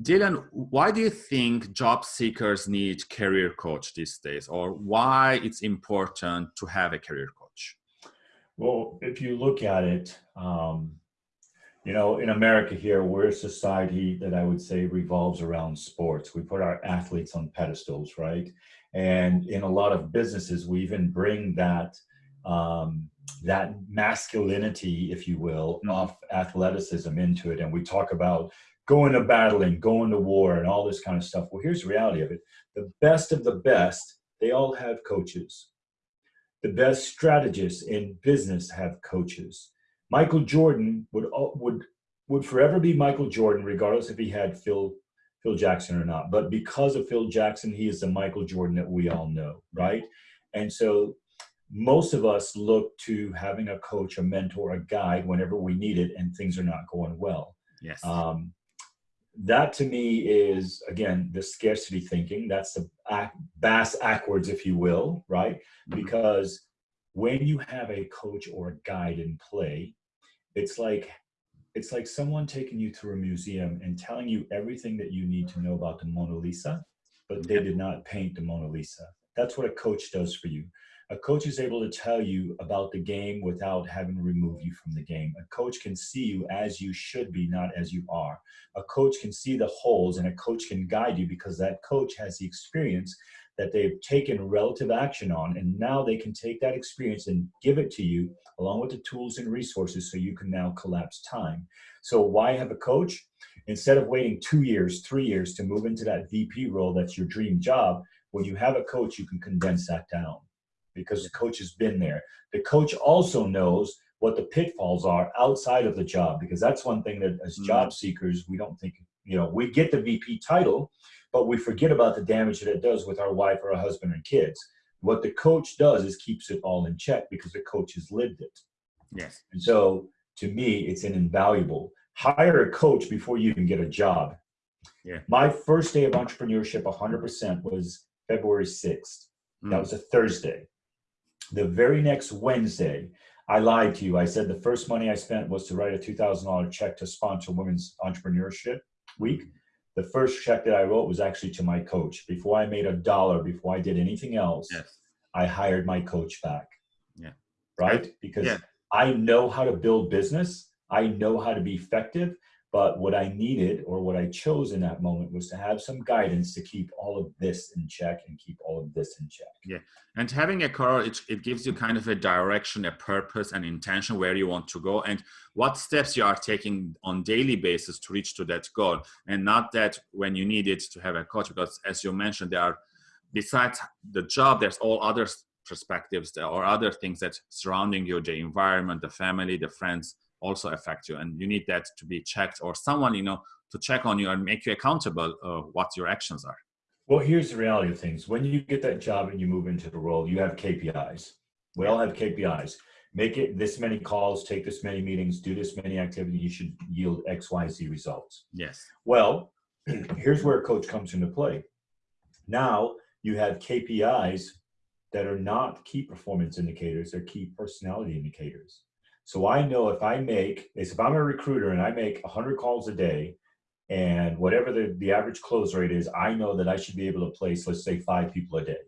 Dylan, why do you think job seekers need career coach these days, or why it's important to have a career coach? Well, if you look at it, um, you know, in America here, we're a society that I would say revolves around sports. We put our athletes on pedestals, right? And in a lot of businesses, we even bring that um, that masculinity, if you will, mm-hmm. of athleticism into it. And we talk about going to battling, going to war, and all this kind of stuff. Well, here's the reality of it the best of the best, they all have coaches. The best strategists in business have coaches. Michael Jordan would would would forever be Michael Jordan, regardless if he had Phil Phil Jackson or not. But because of Phil Jackson, he is the Michael Jordan that we all know, right? And so most of us look to having a coach, a mentor, a guide whenever we need it, and things are not going well. Yes. Um, that to me is again the scarcity thinking. That's the bass backwards if you will right? Mm-hmm. because when you have a coach or a guide in play it's like it's like someone taking you through a museum and telling you everything that you need to know about the mona lisa but they did not paint the mona lisa. That's what a coach does for you a coach is able to tell you about the game without having to remove you from the game. A coach can see you as you should be, not as you are. A coach can see the holes and a coach can guide you because that coach has the experience that they've taken relative action on. And now they can take that experience and give it to you along with the tools and resources so you can now collapse time. So why have a coach? Instead of waiting two years, three years to move into that VP role, that's your dream job. When you have a coach, you can condense that down because the coach has been there. The coach also knows what the pitfalls are outside of the job because that's one thing that as mm-hmm. job seekers we don't think you know we get the VP title but we forget about the damage that it does with our wife or our husband and kids. What the coach does is keeps it all in check because the coach has lived it. Yes. And so to me, it's an invaluable. Hire a coach before you even get a job. Yeah. My first day of entrepreneurship, 100%, was February 6th. Mm. That was a Thursday. The very next Wednesday, I lied to you. I said the first money I spent was to write a $2,000 check to sponsor Women's Entrepreneurship Week. The first check that I wrote was actually to my coach. Before I made a dollar, before I did anything else, yes. I hired my coach back. Yeah. Right? Because yeah. I know how to build business. I know how to be effective. But what I needed or what I chose in that moment was to have some guidance to keep all of this in check and keep all of this in check. Yeah. And having a car, it, it gives you kind of a direction, a purpose, and intention where you want to go and what steps you are taking on daily basis to reach to that goal. And not that when you need it to have a coach, because as you mentioned, there are, besides the job, there's all other perspectives or other things that surrounding you, the environment, the family, the friends, also affect you and you need that to be checked or someone you know to check on you and make you accountable uh, what your actions are. Well here's the reality of things. When you get that job and you move into the role you have kpis we all have kpis make it this many calls take this many meetings do this many activities you should yield xyz results. Yes. Well here's where a coach comes into play. Now you have kpis that are not key performance indicators they're key personality indicators so I know if I make, if I'm a recruiter and I make 100 calls a day, and whatever the, the average close rate is, I know that I should be able to place, let's say, five people a day,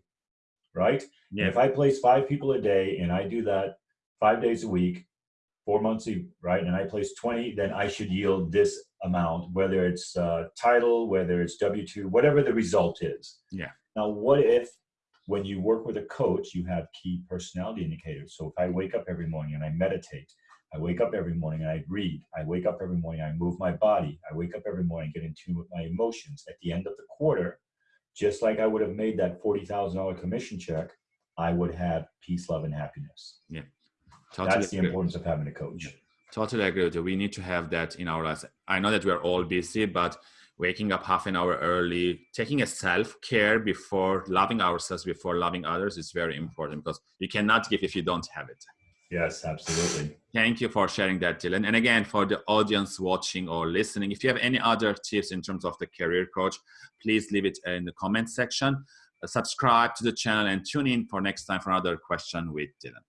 right? Yeah. And if I place five people a day and I do that five days a week, four months, a, right, and I place 20, then I should yield this amount, whether it's uh, title, whether it's W-2, whatever the result is. Yeah. Now, what if when you work with a coach, you have key personality indicators. So if I wake up every morning and I meditate, I wake up every morning and I read, I wake up every morning, I move my body, I wake up every morning, get in tune with my emotions. At the end of the quarter, just like I would have made that $40,000 commission check, I would have peace, love, and happiness. Yeah. Totally That's the importance of having a coach. Yeah. Totally agree with you. We need to have that in our lives. I know that we're all busy, but waking up half an hour early, taking a self care before loving ourselves, before loving others is very important because you cannot give if you don't have it. Yes, absolutely. Thank you for sharing that, Dylan. And again, for the audience watching or listening, if you have any other tips in terms of the career coach, please leave it in the comment section. Uh, subscribe to the channel and tune in for next time for another question with Dylan.